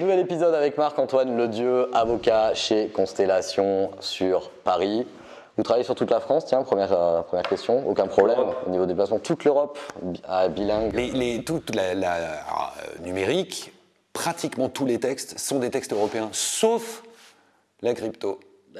Nouvel épisode avec Marc-Antoine Ledieu, avocat chez Constellation sur Paris. Vous travaillez sur toute la France, tiens, première, euh, première question, aucun problème au niveau des déplacement. Toute l'Europe, à bilingue Les, les- toute la, la- euh, numérique, pratiquement tous les textes sont des textes européens, sauf la crypto.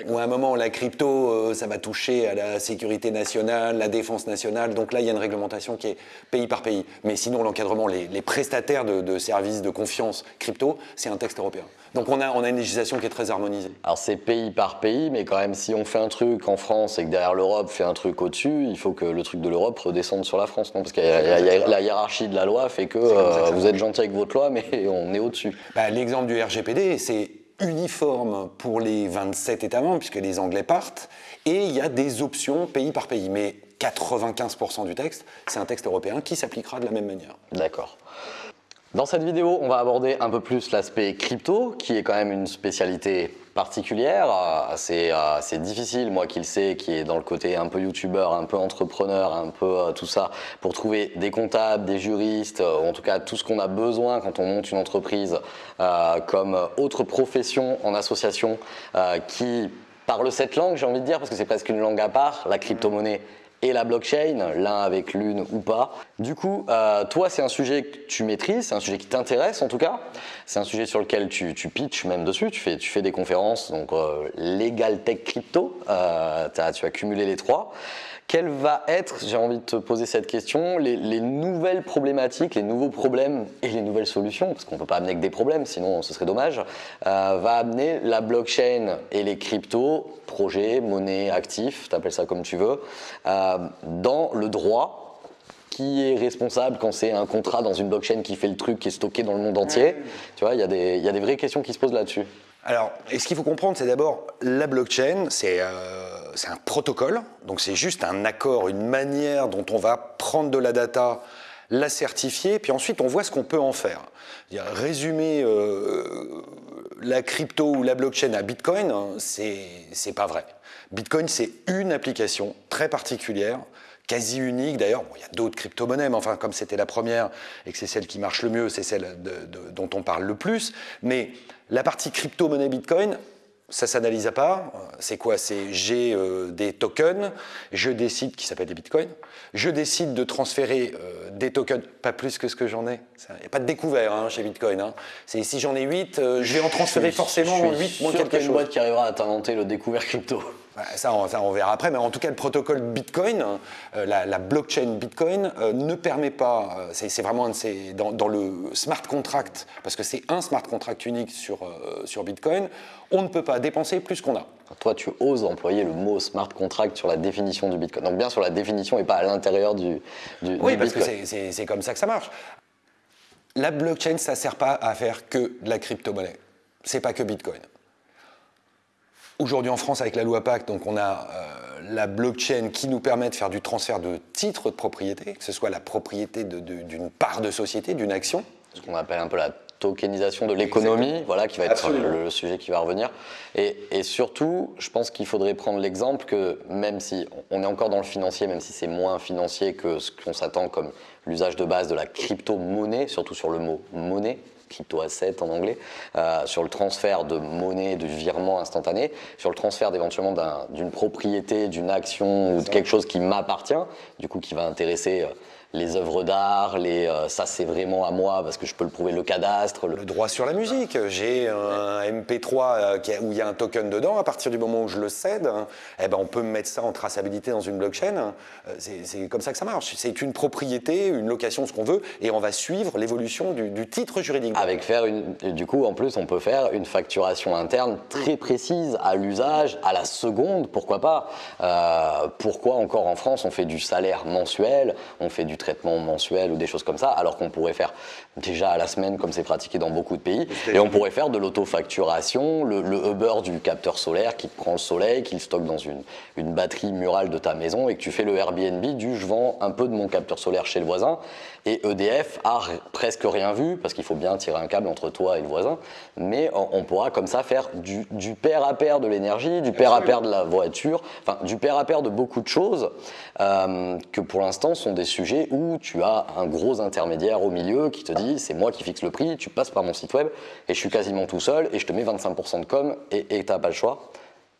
Ou à un moment, la crypto, euh, ça va toucher à la sécurité nationale, la défense nationale. Donc là, il y a une réglementation qui est pays par pays. Mais sinon, l'encadrement, les, les prestataires de, de services de confiance crypto, c'est un texte européen. Donc on a, on a une législation qui est très harmonisée. Alors c'est pays par pays, mais quand même si on fait un truc en France et que derrière l'Europe fait un truc au-dessus, il faut que le truc de l'Europe redescende sur la France, non? Parce que la hiérarchie de la loi fait que, euh, vous êtes gentil avec votre loi, mais on est au-dessus. Bah, L'exemple du RGPD, c'est uniforme pour les 27 États membres, puisque les Anglais partent, et il y a des options pays par pays. Mais 95% du texte, c'est un texte européen qui s'appliquera de la même manière. D'accord. Dans cette vidéo, on va aborder un peu plus l'aspect crypto, qui est quand même une spécialité particulière, euh, assez, euh, assez difficile, moi qui le sais, qui est dans le côté un peu youtubeur, un peu entrepreneur, un peu euh, tout ça, pour trouver des comptables, des juristes, euh, en tout cas tout ce qu'on a besoin quand on monte une entreprise euh, comme autre profession en association euh, qui parle cette langue, j'ai envie de dire, parce que c'est presque une langue à part, la crypto-monnaie et la blockchain, l'un avec l'une ou pas. Du coup, euh, toi, c'est un sujet que tu maîtrises, c'est un sujet qui t'intéresse en tout cas. C'est un sujet sur lequel tu, tu pitches même dessus, tu fais, des conférences, donc euh, Legal Tech Crypto, euh, tu as cumulé les trois. Quelle va être, j'ai envie de te poser cette question, les, les nouvelles problématiques, les nouveaux problèmes et les nouvelles solutions, parce qu'on ne peut pas amener que des problèmes, sinon ce serait dommage, euh, va amener la blockchain et les cryptos, projets, monnaie, actifs, t'appelles ça comme tu veux, dans le droit. Qui est responsable quand c'est un contrat dans une blockchain qui fait le truc, qui est stocké dans le monde entier Tu vois, il y, a des- y a des vraies questions qui se posent là-dessus. Alors, et ce qu'il faut comprendre, c'est d'abord la blockchain, c'est euh, c'est un protocole, donc c'est juste un accord, une manière dont on va prendre de la data, la certifier, puis ensuite on voit ce qu'on peut en faire. Résumer euh, la crypto ou la blockchain à Bitcoin, hein, c'est pas vrai. Bitcoin, c'est une application très particulière quasi unique. D'ailleurs, bon, il y a d'autres crypto-monnaies, mais enfin, comme c'était la première et que c'est celle qui marche le mieux, c'est celle de- dont on parle le plus. Mais la partie crypto-monnaie Bitcoin, ça s'analyse à part. C'est quoi? C'est j'ai euh, des tokens, je décide, qui s'appellent des bitcoins, je décide de transférer euh, des tokens, pas plus que ce que j'en ai. Il n'y a pas de découvert hein, chez Bitcoin. hein. C'est si j'en ai 8, je vais en transférer forcément Je suis 8 moins sûr quelque qu'il y a une boîte qui arrivera à t'inventer le découvert crypto. Ça on, ça, on verra après, mais en tout cas, le protocole Bitcoin, euh, la, la blockchain Bitcoin, euh, ne permet pas, euh, c'est vraiment un de ces- dans, dans le smart contract, parce que c'est un smart contract unique sur, sur Bitcoin, on ne peut pas dépenser plus qu'on a. Toi, tu oses employer le mot smart contract sur la définition du Bitcoin. Donc bien sur la définition et pas à l'intérieur du, du, Oui, du parce que Bitcoin. c'est comme ça que ça marche. La blockchain, ça ne sert pas à faire que de la crypto-monnaie. C'est pas que Bitcoin. Aujourd'hui en France, avec la loi Pacte, donc on a euh, la blockchain qui nous permet de faire du transfert de titres de propriété, que ce soit la propriété d'une part de société, d'une action. ce qu'on appelle un peu la tokenisation de l'économie, voilà, qui va être le, le sujet qui va revenir. Et, et surtout, je pense qu'il faudrait prendre l'exemple que même si on est encore dans le financier, même si c'est moins financier que ce qu'on s'attend comme l'usage de base de la crypto-monnaie, surtout sur le mot monnaie, crypto-asset en anglais, euh, sur le transfert de monnaie, de virement instantané, sur le transfert éventuellement d'un- d'une propriété, d'une action ou de quelque chose qui m'appartient, du coup qui va intéresser euh, les œuvres d'art, les euh, ça c'est vraiment à moi parce que je peux le prouver le cadastre, le Le droit sur la musique, j'ai un MP3 euh, où il y a un token dedans, à partir du moment où je le cède, hein, eh ben on peut mettre ça en traçabilité dans une blockchain. Euh, C'est comme ça que ça marche. C'est une propriété, une location, ce qu'on veut, et on va suivre l'évolution du, du titre juridique. avec faire une du coup en plus on peut faire une facturation interne très précise à l'usage, à la seconde, pourquoi pas Euh, Pourquoi encore en France on fait du salaire mensuel, on fait du traitement mensuel ou des choses comme ça, alors qu'on pourrait faire déjà à la semaine comme c'est pratiqué dans beaucoup de pays, et on pourrait faire de l'autofacturation, le, le Uber du capteur solaire qui te prend le soleil, qui le stocke dans une, une batterie murale de ta maison, et que tu fais le Airbnb du je vends un peu de mon capteur solaire chez le voisin, et EDF a presque rien vu, parce qu'il faut bien tirer un câble entre toi et le voisin, mais on, on pourra comme ça faire du, du pair à pair de l'énergie, du pair à pair de la voiture, enfin du pair à pair de beaucoup de choses, euh, que pour l'instant sont des sujets où tu as un gros intermédiaire au milieu qui te dit c'est moi qui fixe le prix, tu passes par mon site web et je suis quasiment tout seul et je te mets 25% de com et tu n'as pas le choix.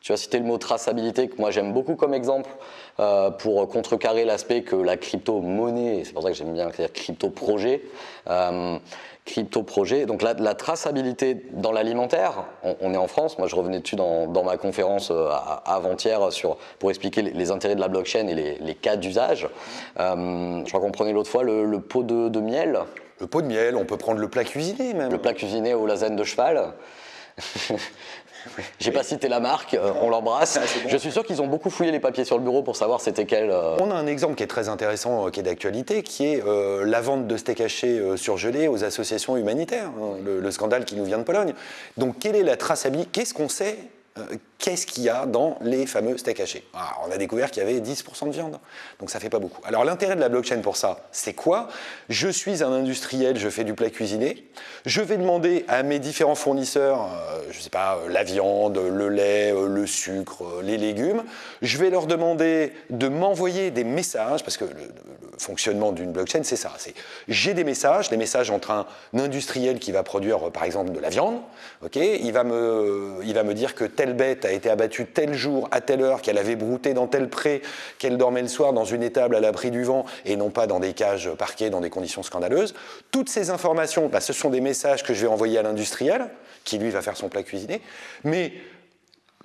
Tu as cité le mot traçabilité que moi j'aime beaucoup comme exemple euh, pour contrecarrer l'aspect que la crypto-monnaie, c'est pour ça que j'aime bien dire crypto-projet, euh, crypto-projet, donc la, la, traçabilité dans l'alimentaire, on, est en France, moi je revenais dessus dans, ma conférence euh, avant-hier pour expliquer les, intérêts de la blockchain et les, cas d'usage. je crois qu'on prenait l'autre fois le, pot de, de miel. Le pot de miel, on peut prendre le plat cuisiné même. Le plat cuisiné au lasagne de cheval. J'ai pas cité la marque, euh, on l'embrasse. Ah, Je suis sûr qu'ils ont beaucoup fouillé les papiers sur le bureau pour savoir c'était quel. Euh, on a un exemple qui est très intéressant, euh, qui est d'actualité, qui est la vente de steak haché surgelé aux associations humanitaires, hein, le, scandale qui nous vient de Pologne. Donc, quelle est la traçabilité Qu'est-ce qu'on sait qu'est-ce qu'il y a dans les fameux steaks hachés? Ah, On a découvert qu'il y avait 10% de viande, donc ça fait pas beaucoup. Alors l'intérêt de la blockchain pour ça, c'est quoi? Je suis un industriel, je fais du plat cuisiné, je vais demander à mes différents fournisseurs, euh, je sais pas, euh, la viande, le lait, euh, le sucre, les légumes, je vais leur demander de m'envoyer des messages, parce que fonctionnement d'une blockchain, c'est ça, c'est j'ai des messages, des messages entre un industriel qui va produire par exemple de la viande, ok, il va me, il va me dire que telle bête a été abattue tel jour, à telle heure, qu'elle avait brouté dans tel pré, qu'elle dormait le soir dans une étable à l'abri du vent et non pas dans des cages parquées dans des conditions scandaleuses. Toutes ces informations, bah, ce sont des messages que je vais envoyer à l'industriel, qui lui va faire son plat cuisiné. Mais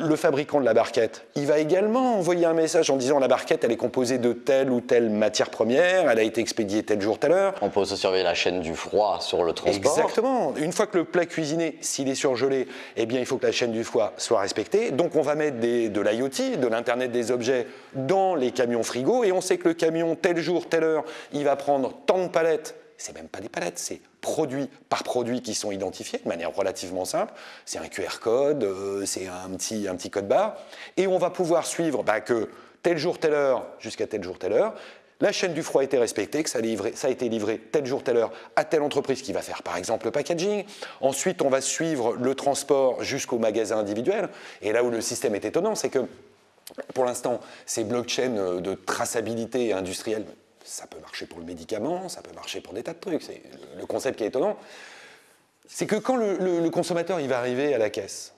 le fabricant de la barquette, il va également envoyer un message en disant la barquette, elle est composée de telle ou telle matière première, elle a été expédiée tel jour, telle heure. On peut aussi surveiller la chaîne du froid sur le transport. Exactement. Une fois que le plat cuisiné, s'il est surgelé, eh bien, il faut que la chaîne du froid soit respectée. Donc, on va mettre des, de l'IoT, de l'Internet des objets, dans les camions frigo, et on sait que le camion, tel jour, telle heure, il va prendre tant de palettes c'est même pas des palettes, c'est produit par produit qui sont identifiés de manière relativement simple. C'est un QR code, euh, c'est un petit, code barre. Et on va pouvoir suivre bah, que tel jour, telle heure, jusqu'à tel jour, telle heure, la chaîne du froid a été respectée, que ça a, ça a, été livré tel jour, telle heure à telle entreprise qui va faire par exemple le packaging. Ensuite, on va suivre le transport jusqu'au magasin individuel. Et là où le système est étonnant, c'est que pour l'instant, ces blockchains de traçabilité industrielle ça peut marcher pour le médicament, ça peut marcher pour des tas de trucs. C'est le concept qui est étonnant. C'est que quand le, consommateur il va arriver à la caisse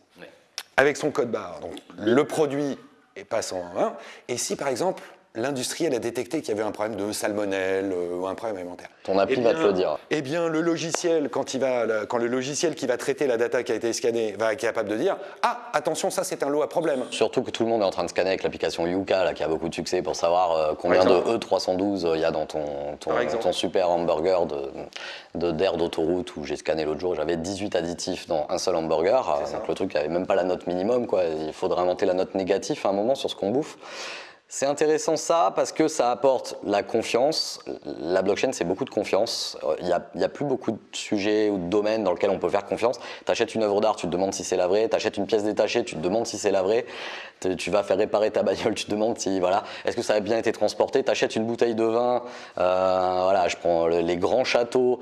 avec son code barre, donc le produit est pas sans main, et si par exemple l'industriel a détecté qu'il y avait un problème de salmonelle euh, ou un problème alimentaire. Ton appli eh va te le dire. Eh bien, le logiciel, quand, il va, quand le logiciel qui va traiter la data qui a été scannée va être capable de dire Ah, attention, ça c'est un lot à problème. Surtout que tout le monde est en train de scanner avec l'application Yuka, là, qui a beaucoup de succès pour savoir euh, combien de E312 il y a dans ton, ton, super hamburger de, d'air d'autoroute où j'ai scanné l'autre jour. J'avais 18 additifs dans un seul hamburger. Donc le truc n'avait même pas la note minimum. Quoi. Il faudrait inventer la note négative à un moment sur ce qu'on bouffe. C'est intéressant ça parce que ça apporte la confiance. La blockchain, c'est beaucoup de confiance. Il n'y a, plus beaucoup de sujets ou de domaines dans lesquels on peut faire confiance. Tu une œuvre d'art, tu te demandes si c'est la vraie. Tu achètes une pièce détachée, tu te demandes si c'est la vraie. Tu vas faire réparer ta bagnole, tu te demandes si, voilà, est-ce que ça a bien été transporté? Tu achètes une bouteille de vin, euh, voilà, je prends les grands châteaux.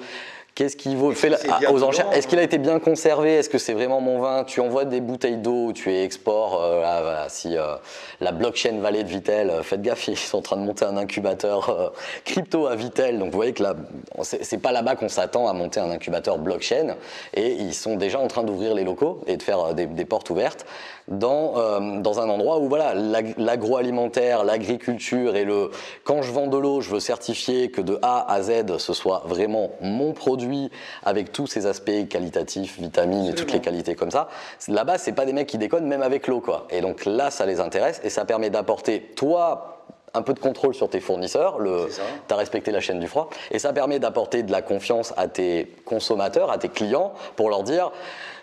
Qu'est-ce qu'il vaut? Fait aux enchères Est-ce qu'il a été bien conservé? Est-ce que c'est vraiment mon vin? Tu envoies des bouteilles d'eau, tu es export. Euh, si euh, la blockchain Vallée de Vitel, euh, faites gaffe, ils sont en train de monter un incubateur crypto à Vitel. Donc vous voyez que là, c'est pas là-bas qu'on s'attend à monter un incubateur blockchain. Et ils sont déjà en train d'ouvrir les locaux et de faire des, des portes ouvertes dans, dans un endroit où voilà l'agroalimentaire, l'agriculture et le quand je vends de l'eau, je veux certifier que de A à Z, ce soit vraiment mon produit avec tous ces aspects qualitatifs, vitamines et toutes les qualités comme ça. Là-bas, c'est pas des mecs qui déconnent même avec l'eau, quoi. Et donc là, ça les intéresse et ça permet d'apporter, toi, un peu de contrôle sur tes fournisseurs, tu as respecté la chaîne du froid, et ça permet d'apporter de la confiance à tes consommateurs, à tes clients, pour leur dire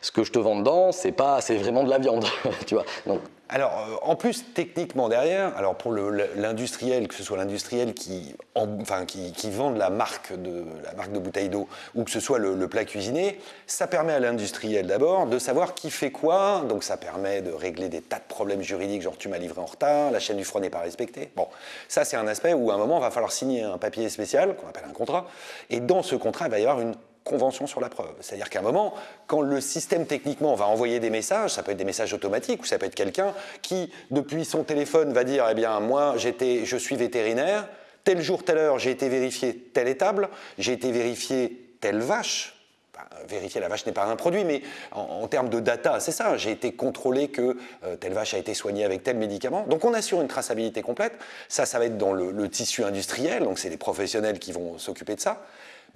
ce que je te vends dedans, c'est pas, c'est vraiment de la viande, tu vois. Donc alors, euh, en plus, techniquement derrière, alors pour l'industriel, que ce soit l'industriel qui, enfin, qui, vend la marque de, la marque de bouteille d'eau ou que ce soit le, plat cuisiné, ça permet à l'industriel d'abord de savoir qui fait quoi. Donc, ça permet de régler des tas de problèmes juridiques, genre tu m'as livré en retard, la chaîne du froid n'est pas respectée. Bon, ça, c'est un aspect où à un moment, il va falloir signer un papier spécial, qu'on appelle un contrat. Et dans ce contrat, il va y avoir une convention sur la preuve. C'est-à-dire qu'à un moment, quand le système techniquement va envoyer des messages, ça peut être des messages automatiques ou ça peut être quelqu'un qui, depuis son téléphone, va dire, eh bien, moi, je suis vétérinaire, tel jour, telle heure, j'ai été vérifier telle étable, j'ai été vérifier telle vache, vérifier la vache n'est pas un produit, mais en, termes de data, c'est ça. J'ai été contrôlé que euh, telle vache a été soignée avec tel médicament. Donc on assure une traçabilité complète. Ça, ça va être dans le, tissu industriel, donc c'est les professionnels qui vont s'occuper de ça.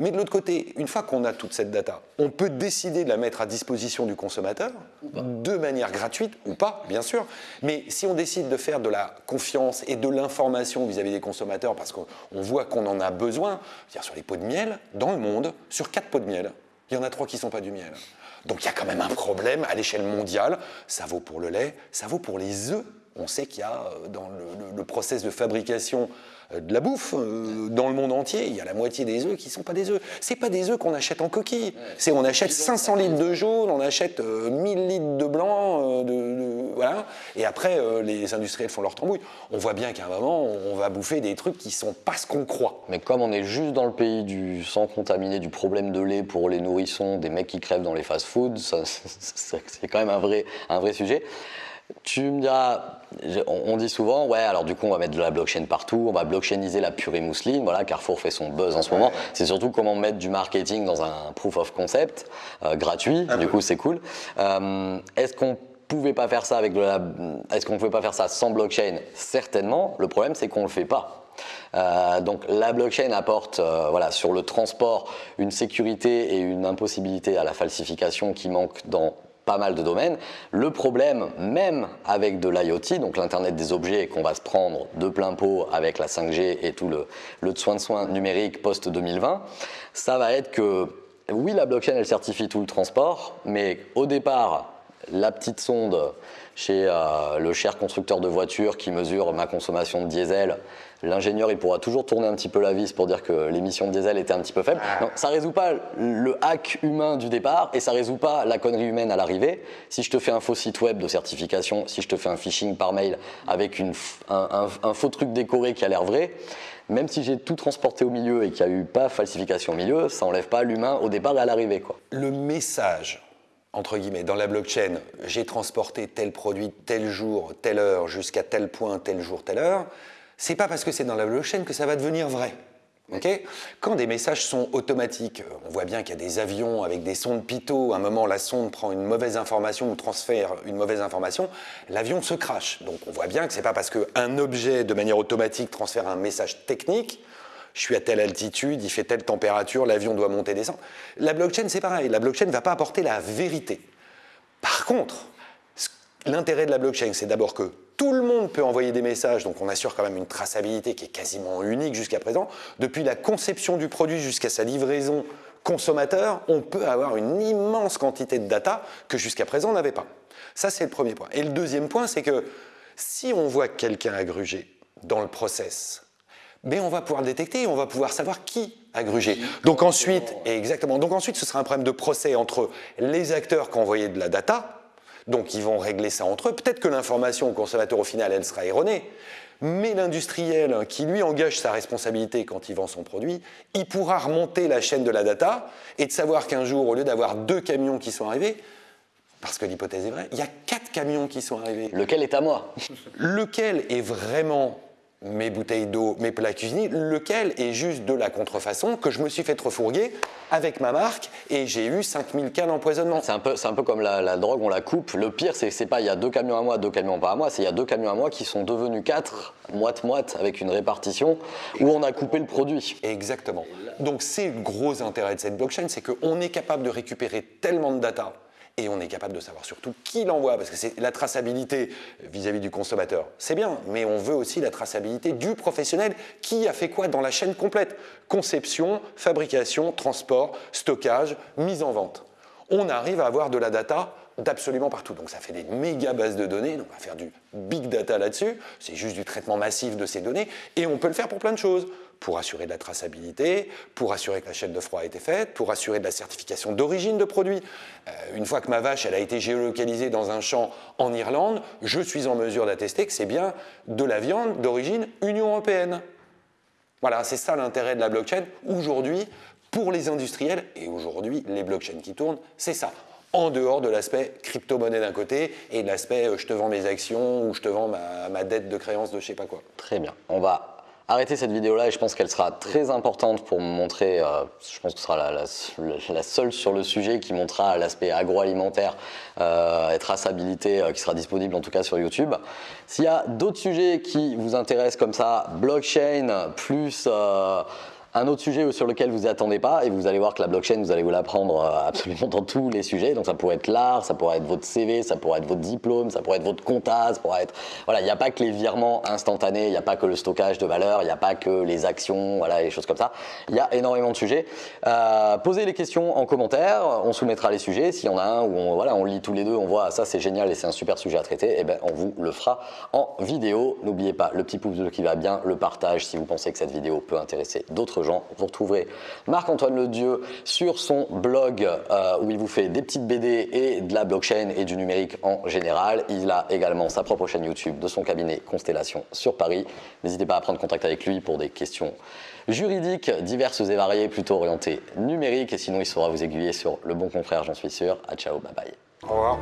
Mais de l'autre côté, une fois qu'on a toute cette data, on peut décider de la mettre à disposition du consommateur de manière gratuite ou pas, bien sûr. Mais si on décide de faire de la confiance et de l'information vis-à-vis des consommateurs, parce qu'on voit qu'on en a besoin, dire sur les pots de miel, dans le monde, sur quatre pots de miel, il y en a trois qui ne sont pas du miel. Donc il y a quand même un problème à l'échelle mondiale. Ça vaut pour le lait, ça vaut pour les œufs. On sait qu'il y a euh, dans le, le, process de fabrication de la bouffe euh, dans le monde entier, il y a la moitié des œufs qui ne sont pas des œufs. C'est pas des œufs qu'on achète en coquille. C'est on achète 500 litres de jaune, on achète 1000 litres de blanc, de, voilà. Et après les industriels font leur tambouille. On voit bien qu'à un moment on va bouffer des trucs qui sont pas ce qu'on croit. Mais comme on est juste dans le pays du sang contaminé, du problème de lait pour les nourrissons, des mecs qui crèvent dans les fast-foods, c'est quand même un vrai, un vrai sujet. Tu me diras, on dit souvent, ouais, alors du coup, on va mettre de la blockchain partout, on va blockchainiser la purée mousseline. Voilà, Carrefour fait son buzz en ce moment. C'est surtout comment mettre du marketing dans un proof of concept euh, gratuit. du coup, c'est cool. Euh, est-ce qu'on pouvait pas faire ça avec de la, est-ce qu'on pouvait pas faire ça sans blockchain? Certainement. Le problème, c'est qu'on le fait pas. Euh, donc la blockchain apporte voilà, sur le transport une sécurité et une impossibilité à la falsification qui manque dans pas mal de domaines. Le problème, même avec de l'IoT, donc l'Internet des objets qu'on va se prendre de plein pot avec la 5G et tout le, soin de soin numérique post-2020, ça va être que, oui, la blockchain, elle certifie tout le transport, mais au départ, la petite sonde chez euh, le cher constructeur de voitures qui mesure ma consommation de diesel, l'ingénieur il pourra toujours tourner un petit peu la vis pour dire que l'émission de diesel était un petit peu faible. Ça ça résout pas le hack humain du départ et ça résout pas la connerie humaine à l'arrivée. Si je te fais un faux site web de certification, si je te fais un phishing par mail avec une, un, un faux truc décoré qui a l'air vrai, même si j'ai tout transporté au milieu et qu'il n'y a eu pas falsification au milieu, ça enlève pas l'humain au départ et à l'arrivée. Le message entre guillemets, dans la blockchain, j'ai transporté tel produit tel jour, telle heure, jusqu'à tel point, tel jour, telle heure, c'est pas parce que c'est dans la blockchain que ça va devenir vrai. Quand des messages sont automatiques, on voit bien qu'il y a des avions avec des sondes pitot, à un moment la sonde prend une mauvaise information ou transfère une mauvaise information, l'avion se crache. Donc on voit bien que c'est pas parce qu'un objet de manière automatique transfère un message technique je suis à telle altitude, il fait telle température, l'avion doit monter, descendre. La blockchain, c'est pareil. La blockchain ne va pas apporter la vérité. Par contre, l'intérêt de la blockchain, c'est d'abord que tout le monde peut envoyer des messages, donc on assure quand même une traçabilité qui est quasiment unique jusqu'à présent. Depuis la conception du produit jusqu'à sa livraison consommateur, on peut avoir une immense quantité de data que jusqu'à présent on n'avait pas. Ça, c'est le premier point. Et le deuxième point, c'est que si on voit quelqu'un a grugé dans le process, mais on va pouvoir le détecter et on va pouvoir savoir qui a grugé. Donc ensuite, exactement, donc ensuite ce sera un problème de procès entre les acteurs qui ont envoyé de la data, donc ils vont régler ça entre eux. Peut-être que l'information au consommateur au final, elle sera erronée, mais l'industriel qui lui engage sa responsabilité quand il vend son produit, il pourra remonter la chaîne de la data et de savoir qu'un jour, au lieu d'avoir deux camions qui sont arrivés, parce que l'hypothèse est vraie, il y a quatre camions qui sont arrivés. Lequel est à moi? Lequel est vraiment mes bouteilles d'eau, mes plats cuisinés, lequel est juste de la contrefaçon que je me suis fait refourguer avec ma marque et j'ai eu 5000 cas d'empoisonnement. C'est un, peu, un peu comme la, drogue, on la coupe. Le pire, c'est pas il y a deux camions à moi, deux camions pas à moi, c'est il y a deux camions à moi qui sont devenus quatre, moite-moite, avec une répartition où on a coupé le produit. Exactement. Donc c'est le gros intérêt de cette blockchain, c'est qu'on est capable de récupérer tellement de data et on est capable de savoir surtout qui l'envoie, parce que c'est la traçabilité vis-à-vis du consommateur, c'est bien, mais on veut aussi la traçabilité du professionnel qui a fait quoi dans la chaîne complète. Conception, fabrication, transport, stockage, mise en vente. On arrive à avoir de la data d'absolument partout. Donc ça fait des méga bases de données, on va faire du big data là-dessus, c'est juste du traitement massif de ces données, et on peut le faire pour plein de choses pour assurer de la traçabilité, pour assurer que la chaîne de froid a été faite, pour assurer de la certification d'origine de produits. Euh, une fois que ma vache a été géolocalisée dans un champ en Irlande, je suis en mesure d'attester que c'est bien de la viande d'origine Union européenne. Voilà, c'est ça l'intérêt de la blockchain aujourd'hui pour les industriels et aujourd'hui les blockchains qui tournent, c'est ça en dehors de l'aspect crypto-monnaie d'un côté et de l'aspect euh, je te vends mes actions ou je te vends ma, ma dette de créance de je sais pas quoi. Très bien. On va arrêter cette vidéo-là et je pense qu'elle sera très importante pour montrer, euh, je pense que ce sera la, seule sur le sujet qui montrera l'aspect agroalimentaire euh, et traçabilité euh, qui sera disponible en tout cas sur YouTube. S'il y a d'autres sujets qui vous intéressent comme ça, blockchain plus euh, un autre sujet sur lequel vous attendez pas, et vous allez voir que la blockchain, vous allez vous l'apprendre euh, absolument dans tous les sujets. Donc ça pourrait être l'art, ça pourrait être votre CV, ça pourrait être votre diplôme, ça pourrait être votre compta, ça pourrait être... Voilà, il n'y a pas que les virements instantanés, il n'y a pas que le stockage de valeur, il n'y a pas que les actions, voilà, les choses comme ça. Il y a énormément de sujets. Euh, posez les questions en commentaire, on soumettra les sujets. S'il y en a un où on, voilà, on lit tous les deux, on voit ça c'est génial et c'est un super sujet à traiter, et eh ben on vous le fera en vidéo. N'oubliez pas le petit pouce bleu qui va bien, le partage si vous pensez que cette vidéo peut intéresser d'autres Vous retrouverez Marc-Antoine Le Dieu sur son blog euh, où il vous fait des petites BD et de la blockchain et du numérique en général. Il a également sa propre chaîne YouTube de son cabinet Constellation sur Paris. N'hésitez pas à prendre contact avec lui pour des questions juridiques diverses et variées, plutôt orientées numériques. Et sinon, il saura vous aiguiller sur le bon confrère, j'en suis sûr. À ciao, bye bye. Au revoir.